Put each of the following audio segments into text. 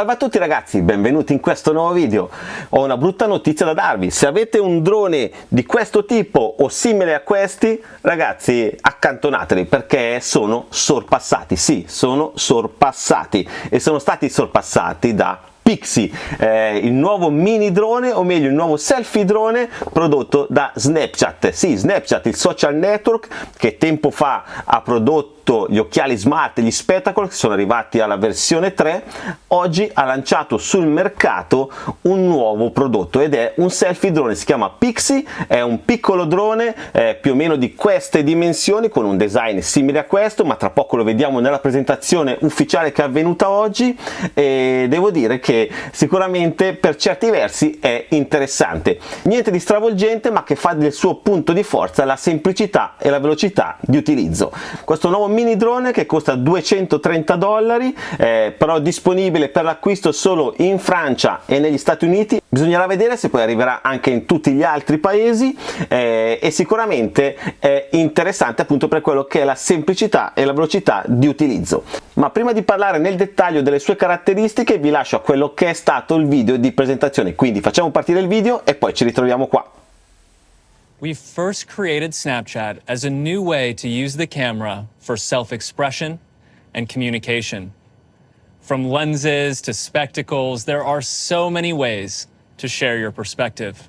Salve a tutti ragazzi, benvenuti in questo nuovo video. Ho una brutta notizia da darvi, se avete un drone di questo tipo o simile a questi, ragazzi accantonateli perché sono sorpassati, sì, sono sorpassati. E sono stati sorpassati da Pixie, eh, il nuovo mini drone o meglio il nuovo selfie drone prodotto da Snapchat. Sì, Snapchat, il social network che tempo fa ha prodotto gli occhiali smart, gli Spectacle che sono arrivati alla versione 3, oggi ha lanciato sul mercato un nuovo prodotto ed è un selfie drone, si chiama Pixie, è un piccolo drone eh, più o meno di queste dimensioni con un design simile a questo, ma tra poco lo vediamo nella presentazione ufficiale che è avvenuta oggi e devo dire che sicuramente per certi versi è interessante. Niente di stravolgente ma che fa del suo punto di forza la semplicità e la velocità di utilizzo. Questo nuovo mini drone che costa 230 dollari eh, però disponibile per l'acquisto solo in Francia e negli Stati Uniti bisognerà vedere se poi arriverà anche in tutti gli altri paesi eh, e sicuramente è interessante appunto per quello che è la semplicità e la velocità di utilizzo. Ma prima di parlare nel dettaglio delle sue caratteristiche vi lascio a quello che è stato il video di presentazione. Quindi facciamo partire il video e poi ci ritroviamo qua. We first created Snapchat as a new way to use the camera for self-expression and communication. From lenses to spectacles, there are so many ways to share your perspective.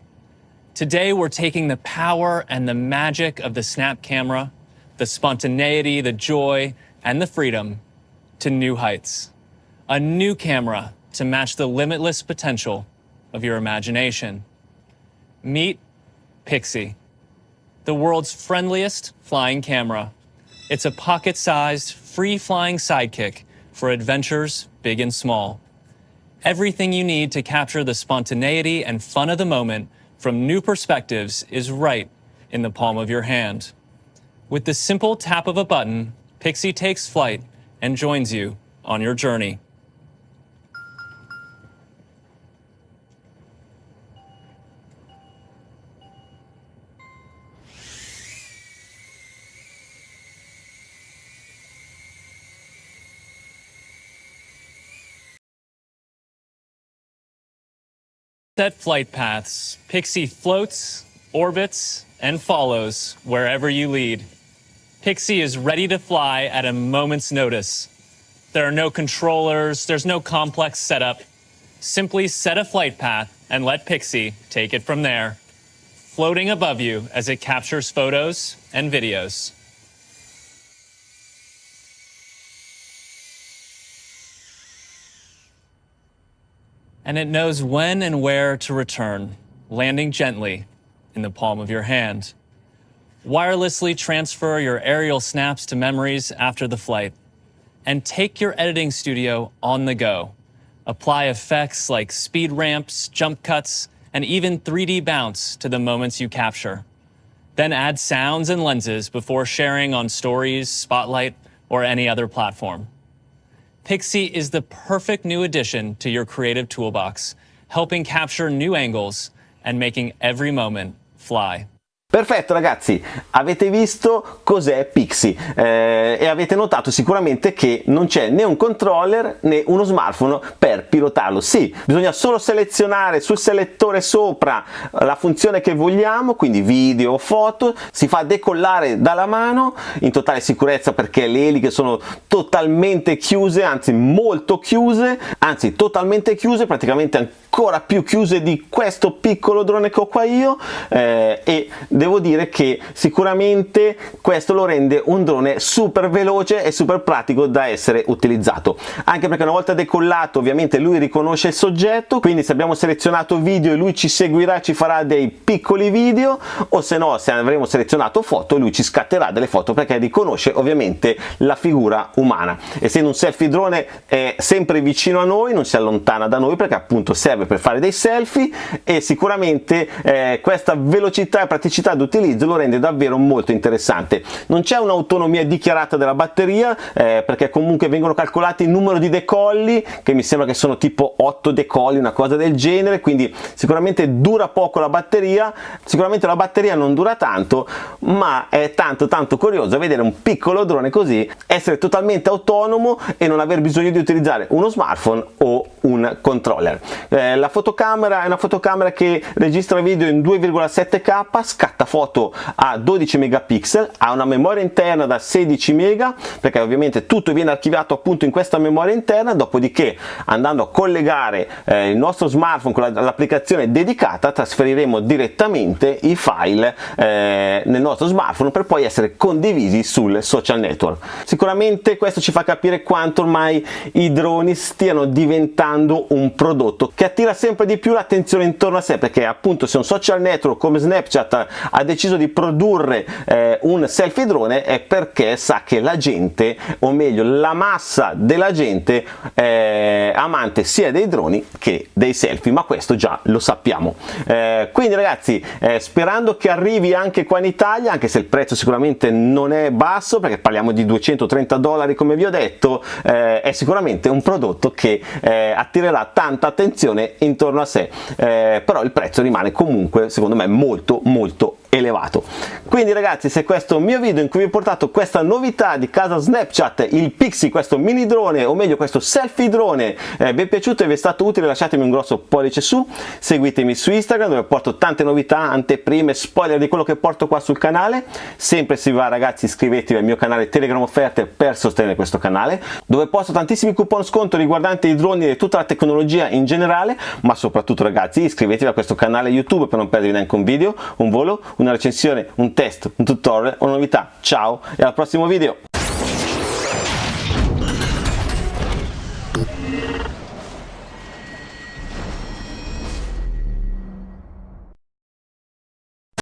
Today, we're taking the power and the magic of the Snap camera, the spontaneity, the joy, and the freedom to new heights. A new camera to match the limitless potential of your imagination. Meet Pixie the world's friendliest flying camera. It's a pocket-sized, free-flying sidekick for adventures big and small. Everything you need to capture the spontaneity and fun of the moment from new perspectives is right in the palm of your hand. With the simple tap of a button, Pixie takes flight and joins you on your journey. Set flight paths, Pixie floats, orbits, and follows wherever you lead. Pixie is ready to fly at a moment's notice. There are no controllers, there's no complex setup. Simply set a flight path and let Pixie take it from there, floating above you as it captures photos and videos. And it knows when and where to return, landing gently in the palm of your hand. Wirelessly transfer your aerial snaps to memories after the flight, and take your editing studio on the go. Apply effects like speed ramps, jump cuts, and even 3D bounce to the moments you capture. Then add sounds and lenses before sharing on Stories, Spotlight, or any other platform. Pixie is the perfect new addition to your creative toolbox, helping capture new angles and making every moment fly. Perfetto ragazzi, avete visto cos'è Pixie? Eh, e avete notato sicuramente che non c'è né un controller né uno smartphone per pilotarlo. Sì, bisogna solo selezionare sul selettore sopra la funzione che vogliamo, quindi video o foto, si fa decollare dalla mano in totale sicurezza perché le eliche sono totalmente chiuse, anzi molto chiuse, anzi totalmente chiuse, praticamente ancora più chiuse di questo piccolo drone che ho qua io eh, e devo dire che sicuramente questo lo rende un drone super veloce e super pratico da essere utilizzato. Anche perché una volta decollato ovviamente lui riconosce il soggetto quindi se abbiamo selezionato video e lui ci seguirà ci farà dei piccoli video o se no se avremo selezionato foto lui ci scatterà delle foto perché riconosce ovviamente la figura umana. Essendo un selfie drone è sempre vicino a noi non si allontana da noi perché appunto serve serve per fare dei selfie e sicuramente eh, questa velocità e praticità d'utilizzo lo rende davvero molto interessante. Non c'è un'autonomia dichiarata della batteria eh, perché comunque vengono calcolati il numero di decolli che mi sembra che sono tipo 8 decolli una cosa del genere quindi sicuramente dura poco la batteria sicuramente la batteria non dura tanto ma è tanto tanto curioso vedere un piccolo drone così essere totalmente autonomo e non aver bisogno di utilizzare uno smartphone o un controller. Eh, la fotocamera è una fotocamera che registra video in 2,7k scatta foto a 12 megapixel ha una memoria interna da 16 mega perché ovviamente tutto viene archiviato appunto in questa memoria interna dopodiché andando a collegare eh, il nostro smartphone con l'applicazione dedicata trasferiremo direttamente i file eh, nel nostro smartphone per poi essere condivisi sul social network. Sicuramente questo ci fa capire quanto ormai i droni stiano diventando un prodotto che attira sempre di più l'attenzione intorno a sé perché appunto se un social network come Snapchat ha deciso di produrre eh, un selfie drone è perché sa che la gente o meglio la massa della gente è amante sia dei droni che dei selfie ma questo già lo sappiamo. Eh, quindi ragazzi eh, sperando che arrivi anche qua in Italia anche se il prezzo sicuramente non è basso perché parliamo di 230 dollari come vi ho detto eh, è sicuramente un prodotto che eh, attirerà tanta attenzione intorno a sé eh, però il prezzo rimane comunque secondo me molto molto elevato. Quindi ragazzi se questo mio video in cui vi ho portato questa novità di casa Snapchat il Pixie questo mini drone o meglio questo selfie drone eh, vi è piaciuto e vi è stato utile lasciatemi un grosso pollice su. Seguitemi su Instagram dove porto tante novità anteprime spoiler di quello che porto qua sul canale. Sempre se vi va ragazzi iscrivetevi al mio canale Telegram offerte per sostenere questo canale dove posto tantissimi coupon sconto riguardanti i droni e tutta la tecnologia in generale. Ma soprattutto ragazzi iscrivetevi a questo canale YouTube per non perdervi neanche un video. Un volo una recensione, un test, un tutorial, una novità. Ciao e al prossimo video!